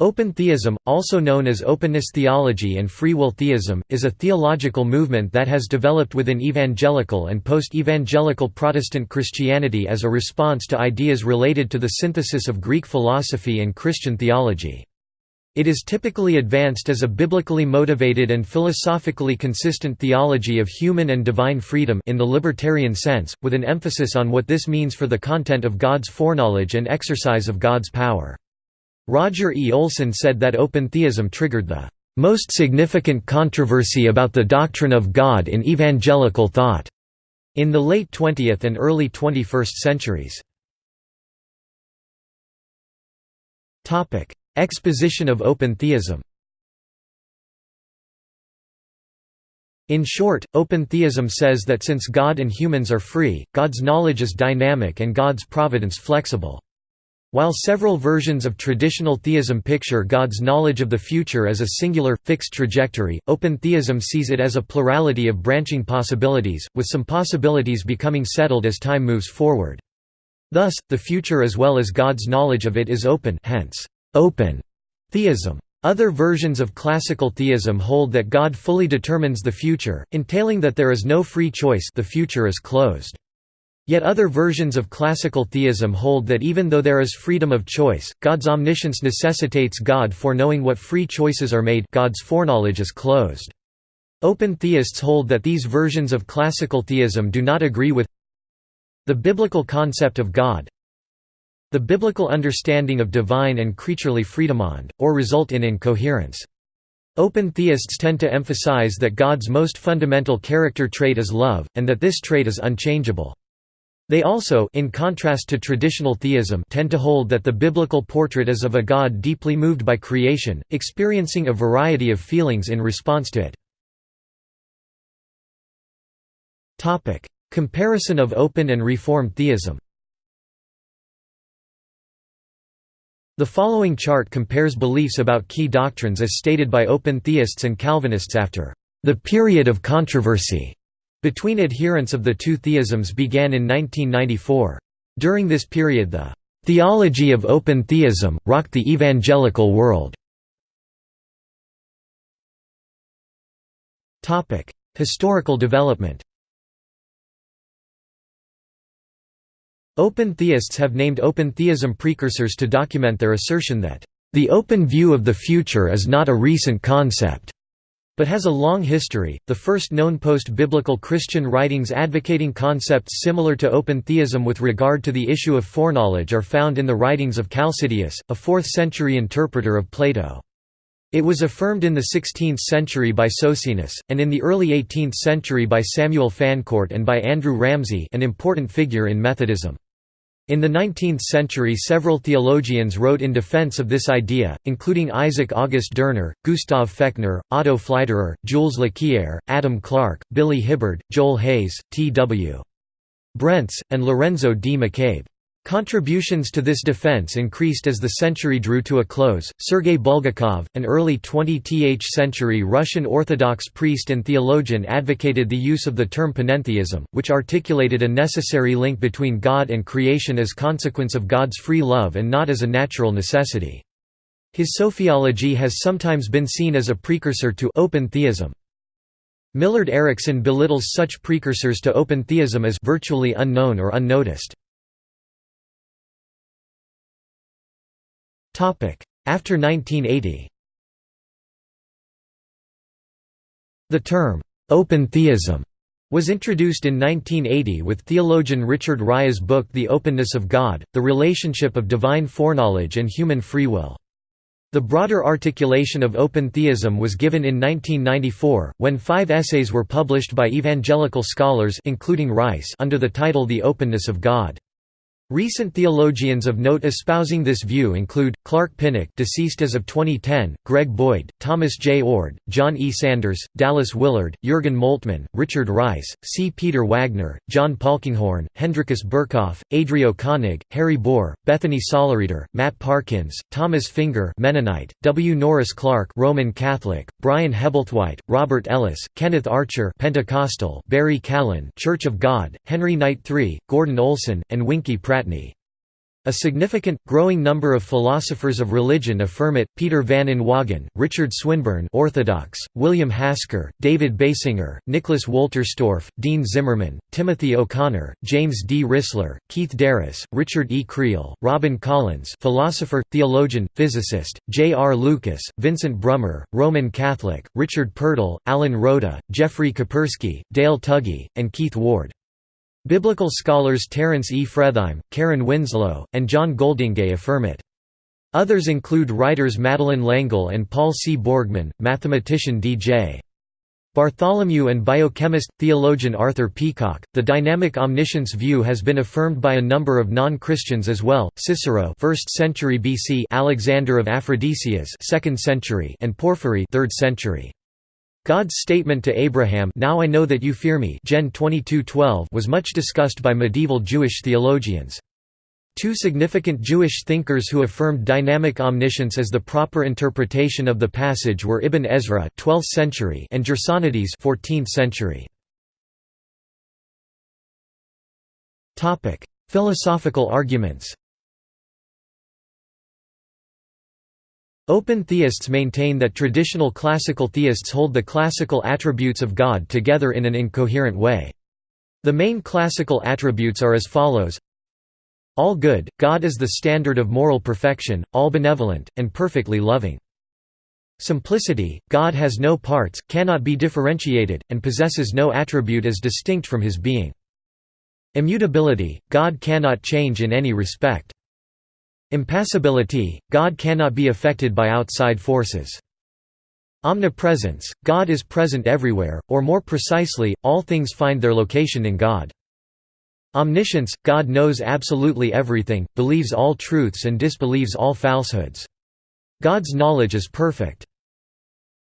Open theism, also known as openness theology and free will theism, is a theological movement that has developed within evangelical and post-evangelical Protestant Christianity as a response to ideas related to the synthesis of Greek philosophy and Christian theology. It is typically advanced as a biblically motivated and philosophically consistent theology of human and divine freedom in the libertarian sense, with an emphasis on what this means for the content of God's foreknowledge and exercise of God's power. Roger E. Olson said that open theism triggered the most significant controversy about the doctrine of God in evangelical thought in the late 20th and early 21st centuries. Topic: Exposition of open theism In short, open theism says that since God and humans are free, God's knowledge is dynamic and God's providence flexible. While several versions of traditional theism picture God's knowledge of the future as a singular, fixed trajectory, open theism sees it as a plurality of branching possibilities, with some possibilities becoming settled as time moves forward. Thus, the future as well as God's knowledge of it is open hence, open theism. Other versions of classical theism hold that God fully determines the future, entailing that there is no free choice the future is closed. Yet other versions of classical theism hold that even though there is freedom of choice, God's omniscience necessitates God foreknowing what free choices are made God's foreknowledge is closed. Open theists hold that these versions of classical theism do not agree with the biblical concept of God, the biblical understanding of divine and creaturely freedom freedomond, or result in incoherence. Open theists tend to emphasize that God's most fundamental character trait is love, and that this trait is unchangeable. They also in contrast to traditional theism tend to hold that the biblical portrait is of a God deeply moved by creation, experiencing a variety of feelings in response to it. Comparison of open and reformed theism The following chart compares beliefs about key doctrines as stated by open theists and Calvinists after the period of controversy between adherents of the two theisms began in 1994. During this period the "...theology of open theism, rocked the evangelical world." Historical development Open theists have named open theism precursors to document their assertion that, "...the open view of the future is not a recent concept." But has a long history. The first known post biblical Christian writings advocating concepts similar to open theism with regard to the issue of foreknowledge are found in the writings of Chalcidius, a 4th century interpreter of Plato. It was affirmed in the 16th century by Socinus, and in the early 18th century by Samuel Fancourt and by Andrew Ramsay an important figure in Methodism. In the 19th century several theologians wrote in defense of this idea, including Isaac August Dorner, Gustav Fechner, Otto Pfleiderer, Jules Lequyer, Adam Clarke, Billy Hibbard, Joel Hayes, T.W. Brents, and Lorenzo D. McCabe. Contributions to this defense increased as the century drew to a close. Sergei Bulgakov, an early 20th century Russian Orthodox priest and theologian, advocated the use of the term panentheism, which articulated a necessary link between God and creation as consequence of God's free love and not as a natural necessity. His sophiology has sometimes been seen as a precursor to open theism. Millard Erickson belittles such precursors to open theism as virtually unknown or unnoticed. After 1980 The term, "'open theism' was introduced in 1980 with theologian Richard Rice's book The Openness of God, The Relationship of Divine Foreknowledge and Human Free Will. The broader articulation of open theism was given in 1994, when five essays were published by evangelical scholars including Rice under the title The Openness of God. Recent theologians of note espousing this view include Clark Pinnock, deceased as of 2010, Greg Boyd, Thomas J. Oord, John E. Sanders, Dallas Willard, Jürgen Moltmann, Richard Rice, C. Peter Wagner, John Polkinghorne, Hendrikus Berkhof, Adrio Koenig, Harry Boer, Bethany Sollereder, Matt Parkins, Thomas Finger Mennonite, W. Norris Clarke Roman Catholic, Brian Hebblethwaite, Robert Ellis, Kenneth Archer Pentecostal, Barry Callen Church of God, Henry Knight III, Gordon Olson, and Pratt A significant, growing number of philosophers of religion affirm it, Peter van Inwagen, Richard Swinburne Orthodox, William Hasker, David Basinger, Nicholas Wolterstorff, Dean Zimmerman, Timothy O'Connor, James D. Rissler, Keith DeRose, Richard E. Creel, Robin Collins philosopher, theologian, physicist, J. R. Lucas, Vincent Brummer, Roman Catholic, Richard Purtill, Alan Rhoda, Jeffrey Koperski, Dale Tuggy, and Keith Ward. Biblical scholars Terence E. Fretheim, Karen Winslow, and John Goldingay affirm it. Others include writers Madeleine L'Engle and Paul C. Borgman, mathematician D.J. Bartholomew and biochemist, theologian Arthur Peacocke. The dynamic omniscience view has been affirmed by a number of non-Christians as well. Cicero, 1st century BC, Alexander of Aphrodisias, 2nd century, and Porphyry, 3rd century. God's statement to Abraham Now I know that you fear me Gen 22:12 was much discussed by medieval Jewish theologians. Two significant Jewish thinkers who affirmed dynamic omniscience as the proper interpretation of the passage were Ibn Ezra 12th century and Gersonides 14th century. Topic: Philosophical arguments. Open theists maintain that traditional classical theists hold the classical attributes of God together in an incoherent way. The main classical attributes are as follows All good, God is the standard of moral perfection, all benevolent, and perfectly loving. Simplicity, God has no parts, cannot be differentiated, and possesses no attribute as distinct from his being. Immutability, God cannot change in any respect. Impassibility, God cannot be affected by outside forces. Omnipresence, God is present everywhere, or more precisely, all things find their location in God. Omniscience, God knows absolutely everything, believes all truths and disbelieves all falsehoods. God's knowledge is perfect.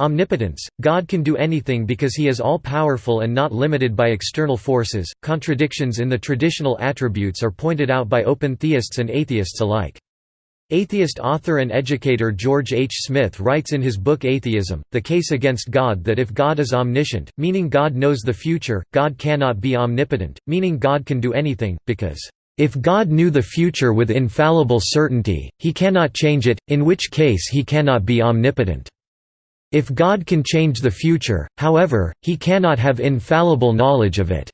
Omnipotence, God can do anything because he is all-powerful and not limited by external forces. Contradictions in the traditional attributes are pointed out by open theists and atheists alike. Atheist author and educator George H. Smith writes in his book Atheism, The Case Against God that if God is omniscient, meaning God knows the future, God cannot be omnipotent, meaning God can do anything, because, "...if God knew the future with infallible certainty, he cannot change it, in which case he cannot be omnipotent. If God can change the future, however, he cannot have infallible knowledge of it."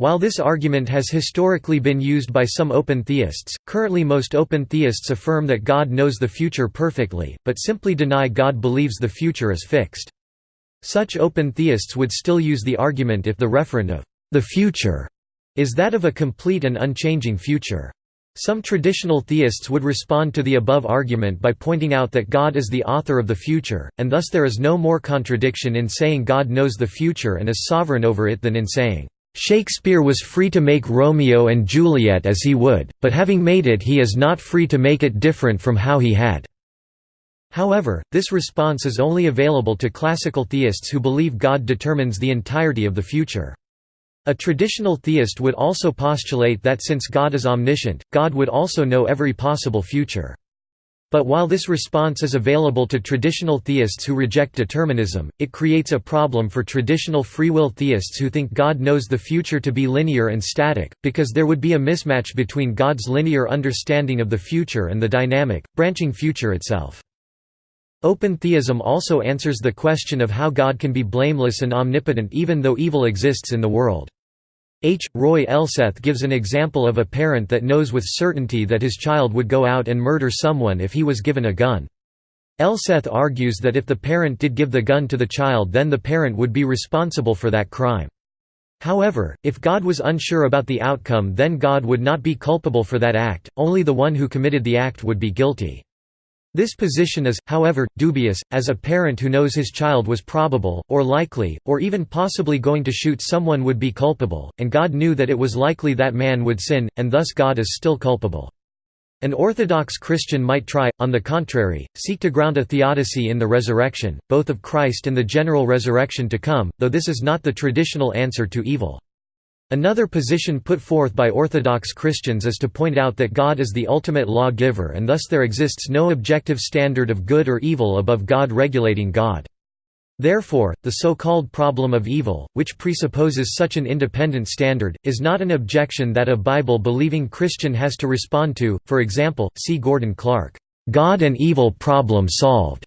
While this argument has historically been used by some open theists, currently most open theists affirm that God knows the future perfectly, but simply deny God believes the future is fixed. Such open theists would still use the argument if the referent of the future is that of a complete and unchanging future. Some traditional theists would respond to the above argument by pointing out that God is the author of the future, and thus there is no more contradiction in saying God knows the future and is sovereign over it than in saying, Shakespeare was free to make Romeo and Juliet as he would, but having made it he is not free to make it different from how he had. However, this response is only available to classical theists who believe God determines the entirety of the future. A traditional theist would also postulate that since God is omniscient, God would also know every possible future. But while this response is available to traditional theists who reject determinism, it creates a problem for traditional free will theists who think God knows the future to be linear and static, because there would be a mismatch between God's linear understanding of the future and the dynamic, branching future itself. Open theism also answers the question of how God can be blameless and omnipotent even though evil exists in the world. H. Roy Elseth gives an example of a parent that knows with certainty that his child would go out and murder someone if he was given a gun. Elseth argues that if the parent did give the gun to the child then the parent would be responsible for that crime. However, if God was unsure about the outcome then God would not be culpable for that act, only the one who committed the act would be guilty. This position is, however, dubious, as a parent who knows his child was probable, or likely, or even possibly going to shoot someone would be culpable, and God knew that it was likely that man would sin, and thus God is still culpable. An Orthodox Christian might try, on the contrary, seek to ground a theodicy in the resurrection, both of Christ and the general resurrection to come, though this is not the traditional answer to evil. Another position put forth by Orthodox Christians is to point out that God is the ultimate law-giver and thus there exists no objective standard of good or evil above God regulating God. Therefore, the so-called problem of evil, which presupposes such an independent standard, is not an objection that a Bible-believing Christian has to respond to, for example, see Gordon Clark, "'God and Evil Problem Solved'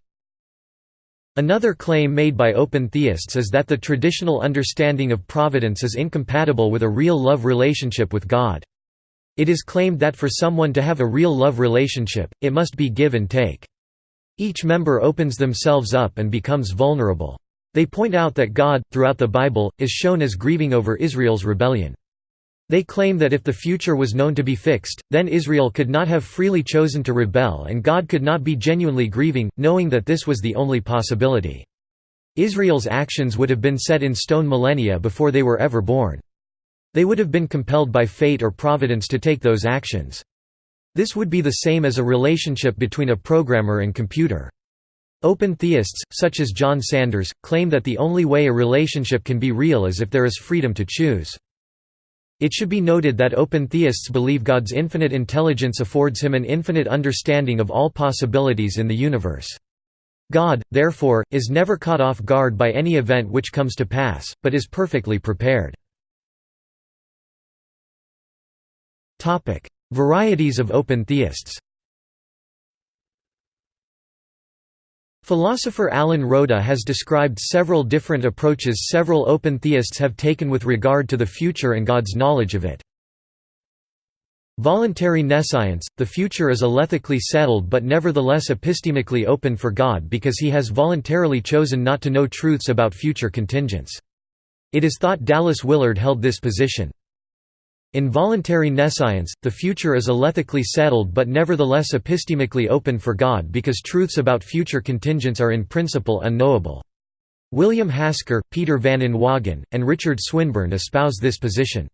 Another claim made by open theists is that the traditional understanding of providence is incompatible with a real love relationship with God. It is claimed that for someone to have a real love relationship, it must be give and take. Each member opens themselves up and becomes vulnerable. They point out that God, throughout the Bible, is shown as grieving over Israel's rebellion. They claim that if the future was known to be fixed, then Israel could not have freely chosen to rebel and God could not be genuinely grieving, knowing that this was the only possibility. Israel's actions would have been set in stone millennia before they were ever born. They would have been compelled by fate or providence to take those actions. This would be the same as a relationship between a programmer and computer. Open theists, such as John Sanders, claim that the only way a relationship can be real is if there is freedom to choose. It should be noted that open theists believe God's infinite intelligence affords him an infinite understanding of all possibilities in the universe. God, therefore, is never caught off guard by any event which comes to pass, but is perfectly prepared. Varieties of open theists Philosopher Alan Rhoda has described several different approaches several open theists have taken with regard to the future and God's knowledge of it. Voluntary nescience – The future is alethically settled but nevertheless epistemically open for God because he has voluntarily chosen not to know truths about future contingents. It is thought Dallas Willard held this position. In voluntary nescience, the future is alethically settled but nevertheless epistemically open for God because truths about future contingents are in principle unknowable. William Hasker, Peter Van Inwagen, and Richard Swinburne espouse this position.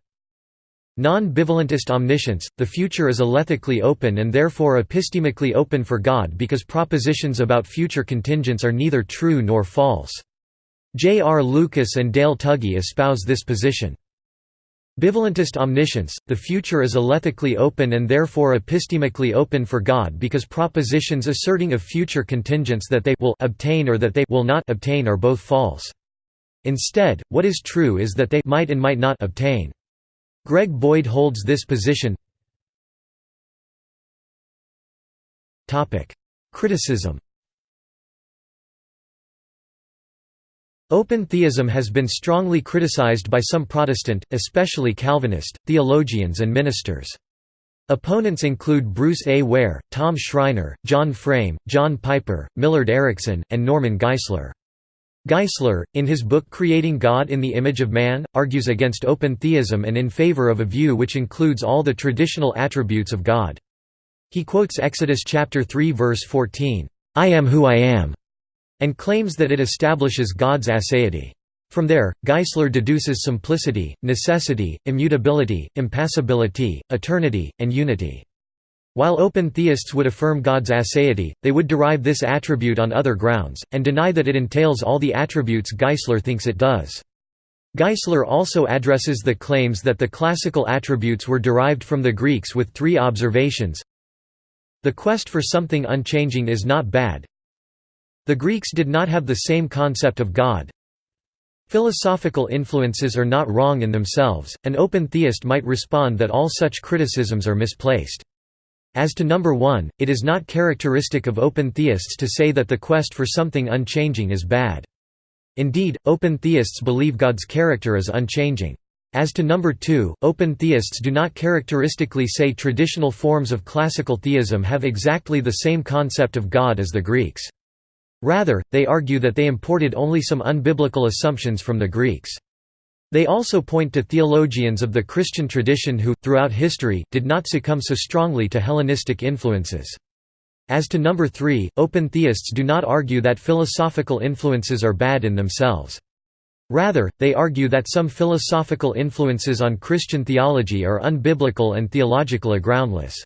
Non-bivalentist omniscience, the future is alethically open and therefore epistemically open for God because propositions about future contingents are neither true nor false. J. R. Lucas and Dale Tuggy espouse this position. Bivalentist omniscience, the future is alethically open and therefore epistemically open for God because propositions asserting of future contingents that they will obtain or that they will not obtain are both false. Instead, what is true is that they might and might not obtain. Greg Boyd holds this position. Criticism Open theism has been strongly criticized by some Protestant, especially Calvinist, theologians and ministers. Opponents include Bruce A. Ware, Tom Schreiner, John Frame, John Piper, Millard Erickson, and Norman Geisler. Geisler, in his book Creating God in the Image of Man, argues against open theism and in favor of a view which includes all the traditional attributes of God. He quotes Exodus chapter 3 verse 14, "I am who I am." And claims that it establishes God's aseity. From there, Geisler deduces simplicity, necessity, immutability, impassibility, eternity, and unity. While open theists would affirm God's aseity, they would derive this attribute on other grounds, and deny that it entails all the attributes Geisler thinks it does. Geisler also addresses the claims that the classical attributes were derived from the Greeks with three observations. The quest for something unchanging is not bad, the Greeks did not have the same concept of God. Philosophical influences are not wrong in themselves, an open theist might respond that all such criticisms are misplaced. As to number one, it is not characteristic of open theists to say that the quest for something unchanging is bad. Indeed, open theists believe God's character is unchanging. As to number two, open theists do not characteristically say traditional forms of classical theism have exactly the same concept of God as the Greeks. Rather, they argue that they imported only some unbiblical assumptions from the Greeks. They also point to theologians of the Christian tradition who, throughout history, did not succumb so strongly to Hellenistic influences. As to number three, open theists do not argue that philosophical influences are bad in themselves. Rather, they argue that some philosophical influences on Christian theology are unbiblical and theologically groundless.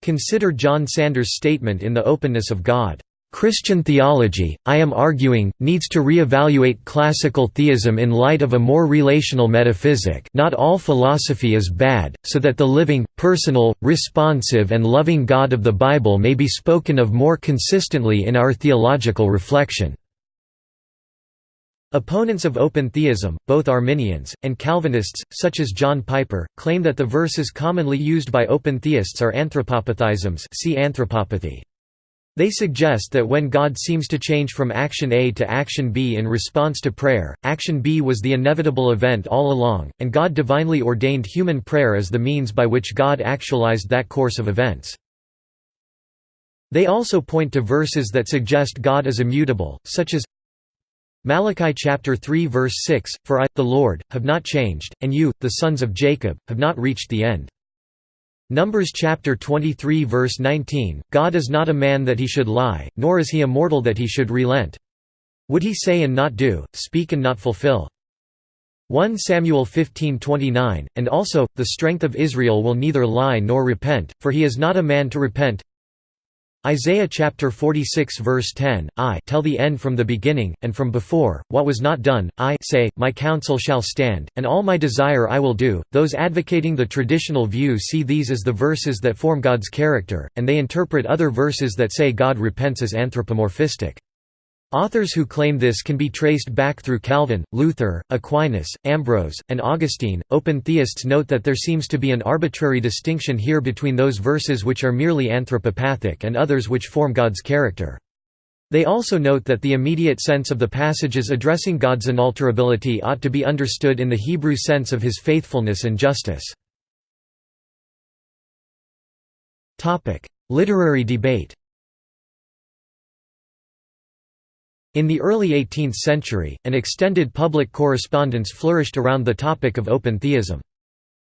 Consider John Sanders' statement in The Openness of God. Christian theology, I am arguing, needs to re-evaluate classical theism in light of a more relational metaphysic not all philosophy is bad, so that the living, personal, responsive and loving God of the Bible may be spoken of more consistently in our theological reflection. Opponents of open theism, both Arminians, and Calvinists, such as John Piper, claim that the verses commonly used by open theists are anthropopathisms see anthropopathy. They suggest that when God seems to change from action A to action B in response to prayer, action B was the inevitable event all along, and God divinely ordained human prayer as the means by which God actualized that course of events. They also point to verses that suggest God is immutable, such as Malachi chapter 3 verse 6, For I, the Lord, have not changed, and you, the sons of Jacob, have not reached the end. Numbers chapter 23 verse 19, God is not a man that he should lie, nor is he a mortal that he should relent. Would he say and not do, speak and not fulfill? 1 Samuel 15:29, and also, the strength of Israel will neither lie nor repent, for he is not a man to repent. Isaiah chapter 46 verse 10, I tell the end from the beginning, and from before, what was not done, I say, my counsel shall stand, and all my desire I will do. Those advocating the traditional view see these as the verses that form God's character, and they interpret other verses that say God repents as anthropomorphistic. Authors who claim this can be traced back through Calvin, Luther, Aquinas, Ambrose, and Augustine. Open theists note that there seems to be an arbitrary distinction here between those verses which are merely anthropopathic and others which form God's character. They also note that the immediate sense of the passages addressing God's unalterability ought to be understood in the Hebrew sense of his faithfulness and justice. Literary debate In the early 18th century, an extended public correspondence flourished around the topic of open theism.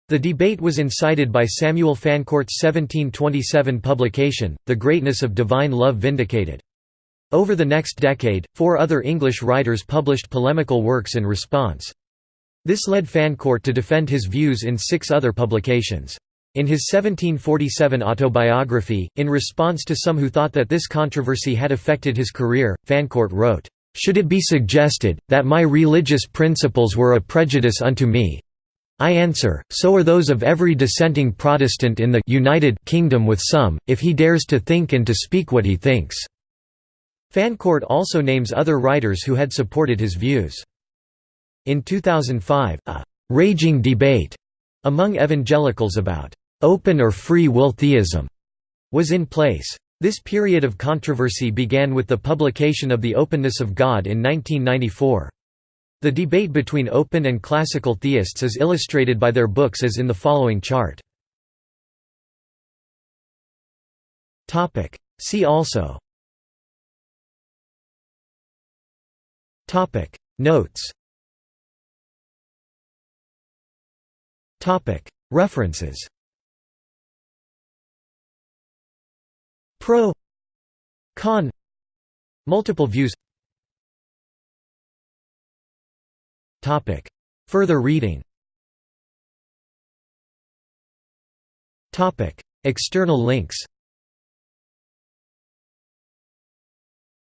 The debate was incited by Samuel Fancourt's 1727 publication, The Greatness of Divine Love Vindicated. Over the next decade, four other English writers published polemical works in response. This led Fancourt to defend his views in six other publications. In his 1747 autobiography, in response to some who thought that this controversy had affected his career, Fancourt wrote, "...should it be suggested, that my religious principles were a prejudice unto me, I answer, so are those of every dissenting Protestant in the United Kingdom with some, if he dares to think and to speak what he thinks." Fancourt also names other writers who had supported his views. In 2005, a «raging debate» among evangelicals about open or free will theism was in place. This period of controversy began with the publication of The Openness of God in 1994. The debate between open and classical theists is illustrated by their books as in the following chart. See also Notes References Pro Con Multiple views. Topic. Further reading. Topic. External links.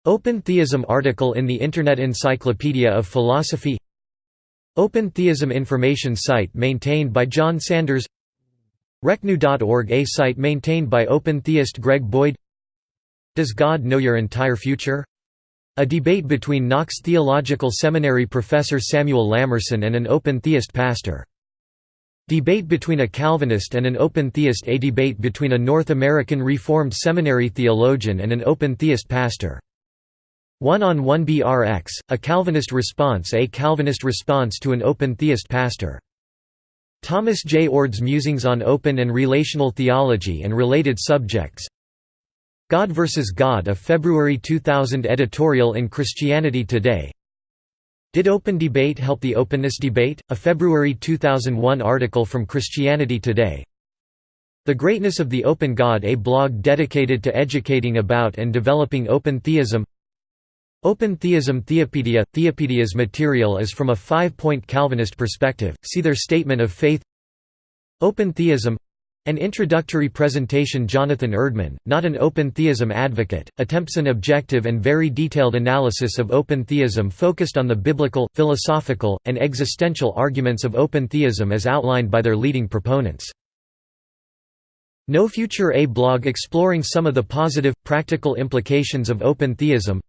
Open Theism article in the Internet Encyclopedia of Philosophy. Open Theism information site maintained by John Sanders. ReKnew.org A site maintained by open theist Greg Boyd Does God know your entire future? A debate between Knox Theological Seminary professor Samuel Lamerson and an open theist pastor. Debate between a Calvinist and an open theist A debate between a North American Reformed Seminary theologian and an open theist pastor. One-on-one BRX, a Calvinist response A Calvinist response to an open theist pastor. Thomas J. Oord's Musings on Open and Relational Theology and Related Subjects God vs. God a February 2000 editorial in Christianity Today Did Open Debate Help the Openness Debate? A February 2001 article from Christianity Today The Greatness of the Open God a blog dedicated to educating about and developing open theism Open Theism Theopedia – Theopedia's material is from a five-point Calvinist perspective, see their Statement of Faith Open Theism an introductory presentation Jonathan Erdman, not an open theism advocate, attempts an objective and very detailed analysis of open theism focused on the biblical, philosophical, and existential arguments of open theism as outlined by their leading proponents. No Future A blog exploring some of the positive, practical implications of open theism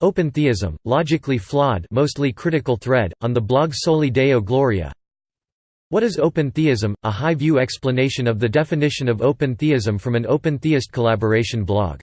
Open theism, logically flawed mostly critical thread, on the blog Soli Deo Gloria What is open theism? A high-view explanation of the definition of open theism from an open theist collaboration blog